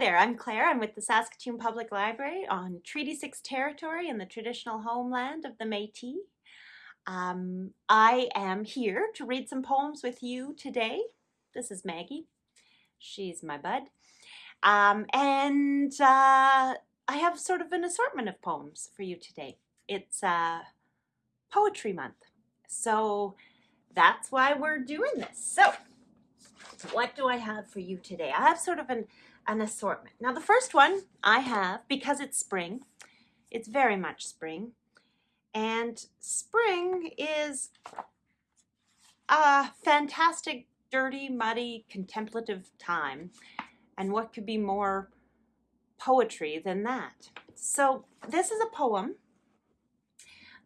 there, I'm Claire. I'm with the Saskatoon Public Library on Treaty 6 territory in the traditional homeland of the Métis. Um, I am here to read some poems with you today. This is Maggie. She's my bud. Um, and uh, I have sort of an assortment of poems for you today. It's uh, Poetry Month. So that's why we're doing this. So what do I have for you today? I have sort of an, an assortment. Now the first one I have, because it's spring, it's very much spring, and spring is a fantastic, dirty, muddy, contemplative time. And what could be more poetry than that? So this is a poem.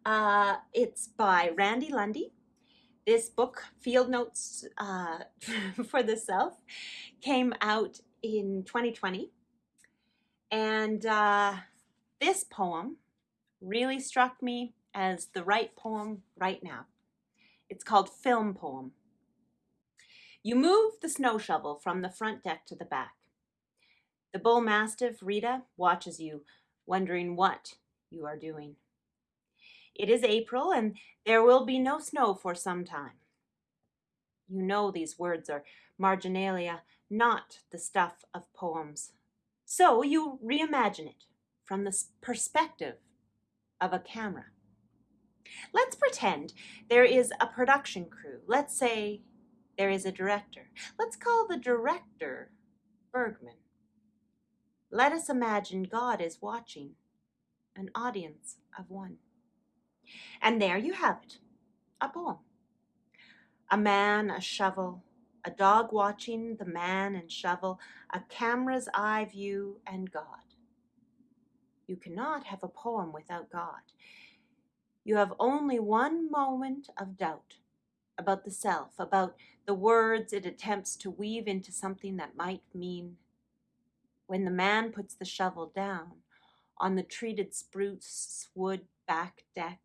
Uh, it's by Randy Lundy this book, Field Notes uh, for the Self, came out in 2020. And uh, this poem really struck me as the right poem right now. It's called Film Poem. You move the snow shovel from the front deck to the back. The bull mastiff, Rita, watches you, wondering what you are doing. It is April, and there will be no snow for some time. You know these words are marginalia, not the stuff of poems. So you reimagine it from the perspective of a camera. Let's pretend there is a production crew. Let's say there is a director. Let's call the director Bergman. Let us imagine God is watching, an audience of one. And there you have it, a poem. A man, a shovel, a dog watching the man and shovel, a camera's eye view, and God. You cannot have a poem without God. You have only one moment of doubt about the self, about the words it attempts to weave into something that might mean when the man puts the shovel down on the treated spruce wood back deck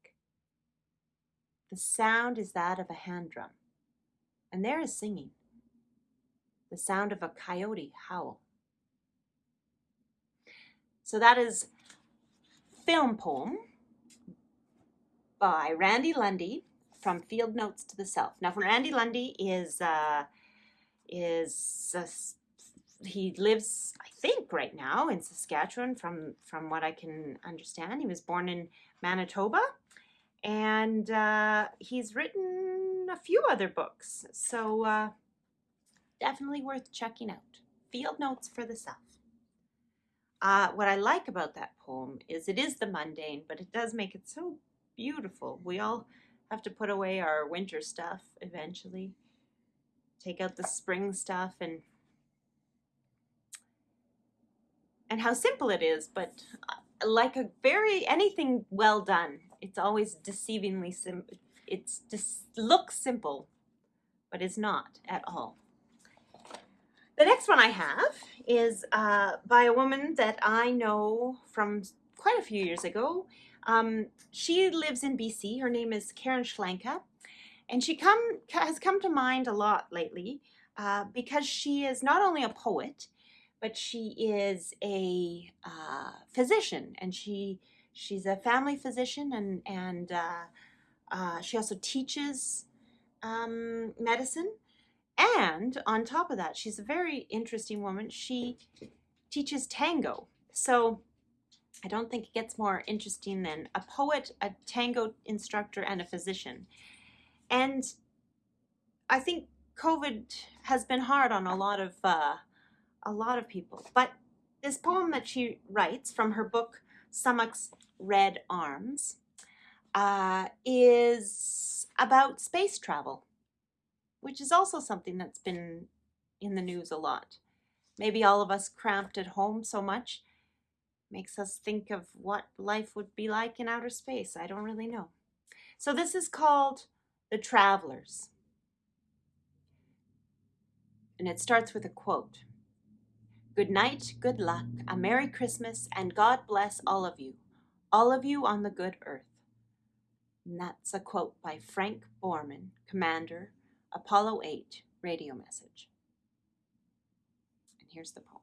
the sound is that of a hand drum, and there is singing, the sound of a coyote howl. So that is Film Poem by Randy Lundy from Field Notes to the Self. Now, Randy Lundy is uh, is he lives, I think, right now in Saskatchewan. From from what I can understand, he was born in Manitoba, and uh, he's written a few other books. So uh, definitely worth checking out. Field Notes for the Self. Uh, what I like about that poem is it is the mundane, but it does make it so beautiful. We all have to put away our winter stuff eventually, take out the spring stuff, and and how simple it is, but uh, like a very anything well done it's always deceivingly sim it's just looks simple but it's not at all the next one I have is uh, by a woman that I know from quite a few years ago. Um, she lives in BC. Her name is Karen Shklanka. And she come has come to mind a lot lately uh, because she is not only a poet, but she is a uh, physician and she She's a family physician and, and uh, uh, she also teaches um, medicine. And on top of that, she's a very interesting woman. She teaches tango. So I don't think it gets more interesting than a poet, a tango instructor, and a physician. And I think COVID has been hard on a lot of uh, a lot of people. But this poem that she writes from her book Sumac's Red Arms uh, is about space travel, which is also something that's been in the news a lot. Maybe all of us cramped at home so much makes us think of what life would be like in outer space. I don't really know. So this is called The Travelers. And it starts with a quote. Good night, good luck, a Merry Christmas, and God bless all of you, all of you on the good earth. And that's a quote by Frank Borman, Commander, Apollo 8 radio message. And here's the poem.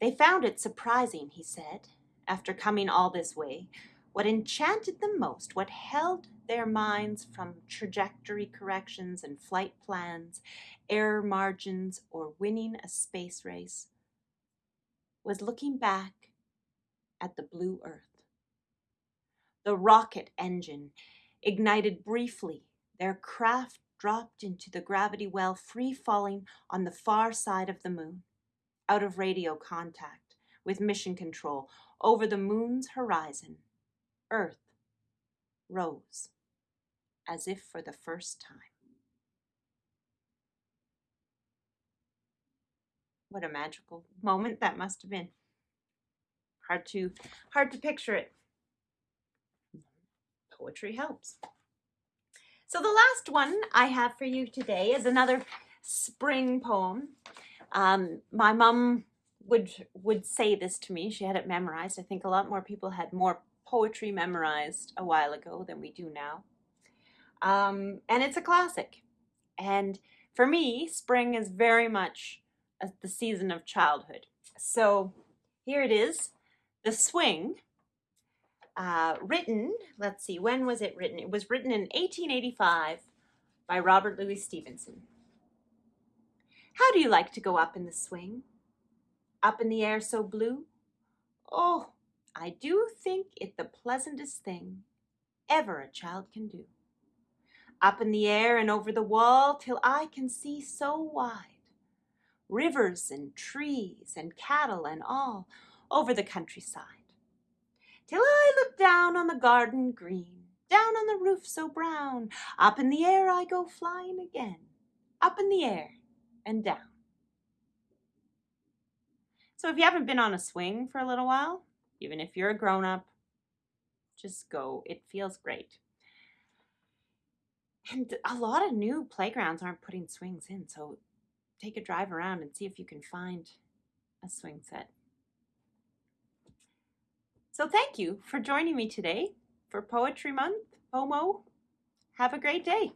They found it surprising, he said, after coming all this way. What enchanted them most, what held their minds from trajectory corrections and flight plans, error margins, or winning a space race, was looking back at the blue earth. The rocket engine ignited briefly, their craft dropped into the gravity well, free falling on the far side of the moon, out of radio contact with mission control over the moon's horizon. Earth rose as if for the first time. What a magical moment that must have been. Hard to hard to picture it. Poetry helps. So the last one I have for you today is another spring poem. Um, my mom would would say this to me. She had it memorized. I think a lot more people had more poetry memorized a while ago than we do now. Um, and it's a classic. And for me, spring is very much a, the season of childhood. So here it is, The Swing uh, written, let's see, when was it written? It was written in 1885 by Robert Louis Stevenson. How do you like to go up in the swing? Up in the air so blue? Oh, I do think it the pleasantest thing ever a child can do. Up in the air and over the wall till I can see so wide. Rivers and trees and cattle and all over the countryside down on the garden green, down on the roof so brown. Up in the air I go flying again, up in the air and down. So if you haven't been on a swing for a little while, even if you're a grown up, just go. It feels great. And a lot of new playgrounds aren't putting swings in, so take a drive around and see if you can find a swing set. So thank you for joining me today for Poetry Month, POMO. Have a great day.